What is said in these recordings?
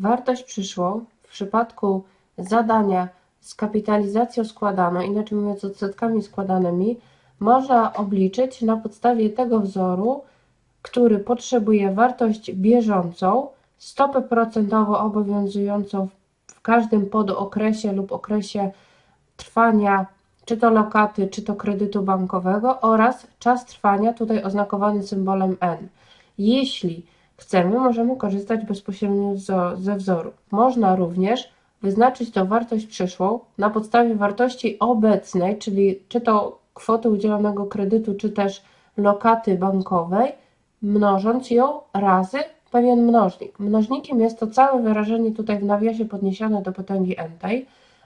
wartość przyszłą w przypadku zadania z kapitalizacją składaną, inaczej mówiąc odsetkami składanymi, można obliczyć na podstawie tego wzoru, który potrzebuje wartość bieżącą, stopę procentową obowiązującą w każdym podokresie lub okresie trwania czy to lokaty, czy to kredytu bankowego oraz czas trwania, tutaj oznakowany symbolem N. Jeśli chcemy, możemy korzystać bezpośrednio ze wzoru. Można również wyznaczyć tą wartość przyszłą na podstawie wartości obecnej, czyli czy to kwoty udzielonego kredytu, czy też lokaty bankowej, mnożąc ją razy pewien mnożnik. Mnożnikiem jest to całe wyrażenie tutaj w nawiasie podniesione do potęgi n.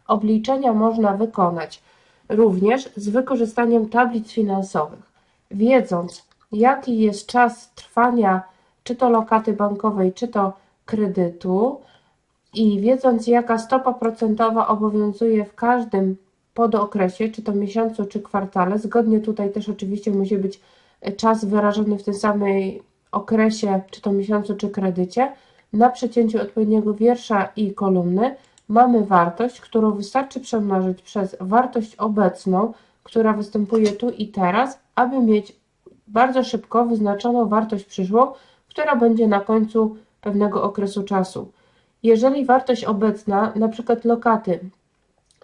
Obliczenia można wykonać również z wykorzystaniem tablic finansowych. Wiedząc, jaki jest czas trwania czy to lokaty bankowej, czy to kredytu. I wiedząc, jaka stopa procentowa obowiązuje w każdym podokresie, czy to miesiącu, czy kwartale, zgodnie tutaj też oczywiście musi być czas wyrażony w tym samej okresie, czy to miesiącu, czy kredycie, na przecięciu odpowiedniego wiersza i kolumny mamy wartość, którą wystarczy przemnożyć przez wartość obecną, która występuje tu i teraz, aby mieć bardzo szybko wyznaczoną wartość przyszłą, która będzie na końcu pewnego okresu czasu. Jeżeli wartość obecna, na przykład lokaty,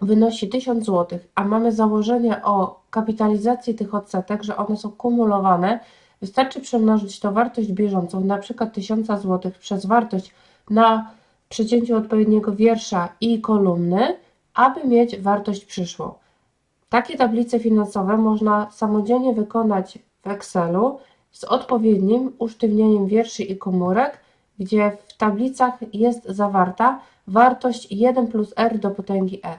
wynosi 1000 zł, a mamy założenie o kapitalizacji tych odsetek, że one są kumulowane, wystarczy przemnożyć to wartość bieżącą, przykład 1000 zł przez wartość na przecięciu odpowiedniego wiersza i kolumny, aby mieć wartość przyszłą. Takie tablice finansowe można samodzielnie wykonać w Excelu z odpowiednim usztywnieniem wierszy i komórek, gdzie w tablicach jest zawarta wartość 1 plus r do potęgi n.